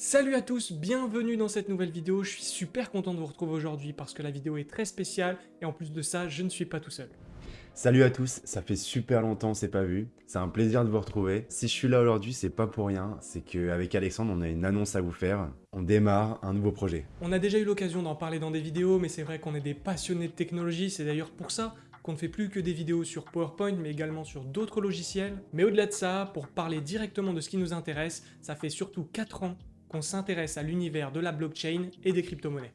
Salut à tous, bienvenue dans cette nouvelle vidéo, je suis super content de vous retrouver aujourd'hui parce que la vidéo est très spéciale et en plus de ça, je ne suis pas tout seul. Salut à tous, ça fait super longtemps on s'est pas vu, c'est un plaisir de vous retrouver. Si je suis là aujourd'hui, c'est pas pour rien, c'est qu'avec Alexandre, on a une annonce à vous faire. On démarre un nouveau projet. On a déjà eu l'occasion d'en parler dans des vidéos, mais c'est vrai qu'on est des passionnés de technologie, c'est d'ailleurs pour ça qu'on ne fait plus que des vidéos sur PowerPoint, mais également sur d'autres logiciels. Mais au-delà de ça, pour parler directement de ce qui nous intéresse, ça fait surtout 4 ans qu'on s'intéresse à l'univers de la blockchain et des crypto-monnaies.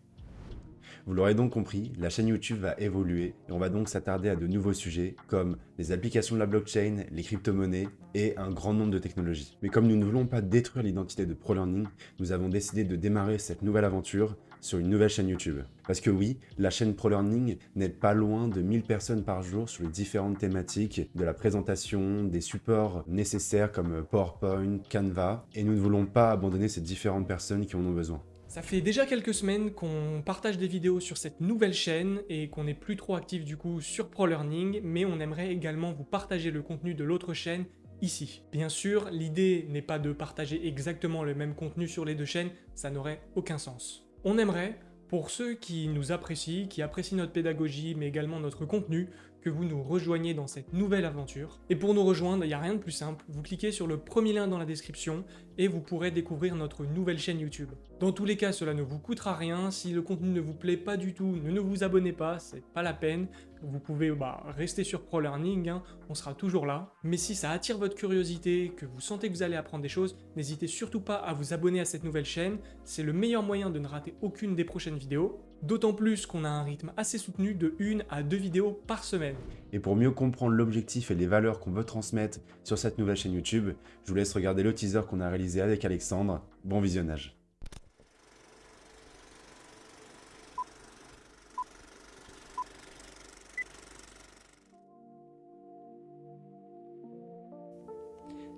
Vous l'aurez donc compris, la chaîne YouTube va évoluer et on va donc s'attarder à de nouveaux sujets comme les applications de la blockchain, les crypto-monnaies et un grand nombre de technologies. Mais comme nous ne voulons pas détruire l'identité de ProLearning, nous avons décidé de démarrer cette nouvelle aventure sur une nouvelle chaîne YouTube. Parce que oui, la chaîne ProLearning n'est pas loin de 1000 personnes par jour sur les différentes thématiques de la présentation, des supports nécessaires comme PowerPoint, Canva, et nous ne voulons pas abandonner ces différentes personnes qui en ont besoin. Ça fait déjà quelques semaines qu'on partage des vidéos sur cette nouvelle chaîne et qu'on n'est plus trop actif du coup sur ProLearning, mais on aimerait également vous partager le contenu de l'autre chaîne ici. Bien sûr, l'idée n'est pas de partager exactement le même contenu sur les deux chaînes, ça n'aurait aucun sens. On aimerait, pour ceux qui nous apprécient, qui apprécient notre pédagogie, mais également notre contenu, que vous nous rejoigniez dans cette nouvelle aventure. Et pour nous rejoindre, il n'y a rien de plus simple, vous cliquez sur le premier lien dans la description et vous pourrez découvrir notre nouvelle chaîne YouTube. Dans tous les cas, cela ne vous coûtera rien, si le contenu ne vous plaît pas du tout, ne, ne vous abonnez pas, c'est pas la peine, vous pouvez bah, rester sur ProLearning, hein, on sera toujours là. Mais si ça attire votre curiosité, que vous sentez que vous allez apprendre des choses, n'hésitez surtout pas à vous abonner à cette nouvelle chaîne, c'est le meilleur moyen de ne rater aucune des prochaines vidéos. D'autant plus qu'on a un rythme assez soutenu de une à deux vidéos par semaine. Et pour mieux comprendre l'objectif et les valeurs qu'on veut transmettre sur cette nouvelle chaîne YouTube, je vous laisse regarder le teaser qu'on a réalisé avec Alexandre. Bon visionnage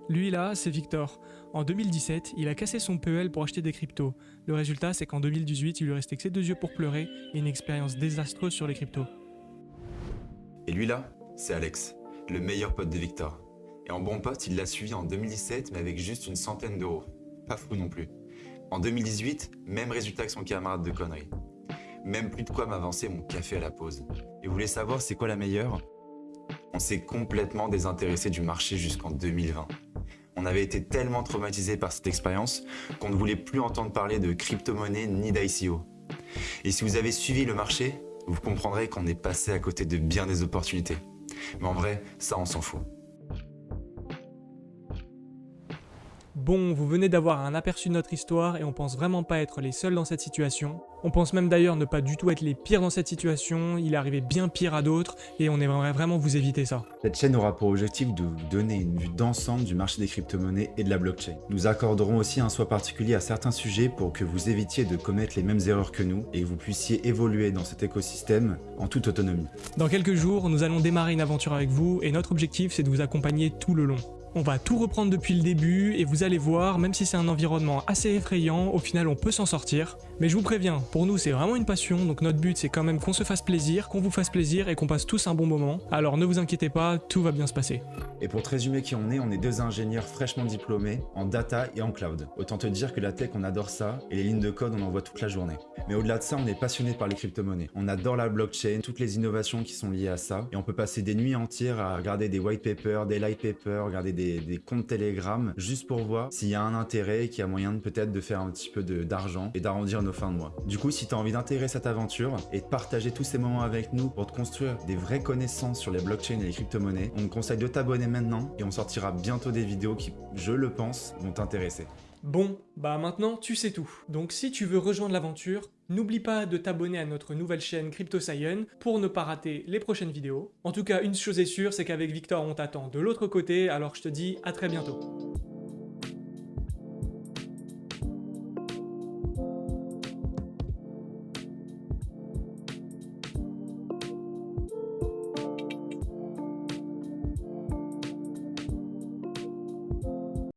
Lui là, c'est Victor. En 2017, il a cassé son PEL pour acheter des cryptos. Le résultat, c'est qu'en 2018, il lui restait que ses deux yeux pour pleurer et une expérience désastreuse sur les cryptos. Et lui là, c'est Alex, le meilleur pote de Victor. Et en bon pote, il l'a suivi en 2017, mais avec juste une centaine d'euros. Pas fou non plus. En 2018, même résultat que son camarade de conneries. Même plus de quoi m'avancer mon café à la pause. Et vous voulez savoir c'est quoi la meilleure? On s'est complètement désintéressé du marché jusqu'en 2020 on avait été tellement traumatisé par cette expérience qu'on ne voulait plus entendre parler de crypto-monnaie ni d'ICO. Et si vous avez suivi le marché, vous comprendrez qu'on est passé à côté de bien des opportunités. Mais en vrai, ça on s'en fout. Bon, vous venez d'avoir un aperçu de notre histoire et on pense vraiment pas être les seuls dans cette situation. On pense même d'ailleurs ne pas du tout être les pires dans cette situation, il est arrivé bien pire à d'autres et on aimerait vraiment vous éviter ça. Cette chaîne aura pour objectif de vous donner une vue d'ensemble du marché des crypto-monnaies et de la blockchain. Nous accorderons aussi un soin particulier à certains sujets pour que vous évitiez de commettre les mêmes erreurs que nous et que vous puissiez évoluer dans cet écosystème en toute autonomie. Dans quelques jours, nous allons démarrer une aventure avec vous et notre objectif c'est de vous accompagner tout le long. On va tout reprendre depuis le début et vous allez voir, même si c'est un environnement assez effrayant, au final on peut s'en sortir. Mais je vous préviens, pour nous c'est vraiment une passion, donc notre but c'est quand même qu'on se fasse plaisir, qu'on vous fasse plaisir et qu'on passe tous un bon moment. Alors ne vous inquiétez pas, tout va bien se passer. Et pour te résumer qui on est, on est deux ingénieurs fraîchement diplômés en data et en cloud. Autant te dire que la tech on adore ça et les lignes de code on en voit toute la journée. Mais au-delà de ça, on est passionné par les crypto-monnaies. On adore la blockchain, toutes les innovations qui sont liées à ça et on peut passer des nuits entières à regarder des white papers, des light papers, regarder des des, comptes Telegram juste pour voir s'il y a un intérêt et qu'il y a moyen peut-être de faire un petit peu d'argent et d'arrondir nos fins de mois. Du coup, si tu as envie d'intégrer cette aventure et de partager tous ces moments avec nous pour te construire des vraies connaissances sur les blockchains et les crypto-monnaies, on te conseille de t'abonner maintenant et on sortira bientôt des vidéos qui, je le pense, vont t'intéresser. Bon, bah maintenant tu sais tout. Donc si tu veux rejoindre l'aventure, n'oublie pas de t'abonner à notre nouvelle chaîne CryptoScience pour ne pas rater les prochaines vidéos. En tout cas, une chose est sûre, c'est qu'avec Victor on t'attend de l'autre côté, alors je te dis à très bientôt.